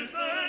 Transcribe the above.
is there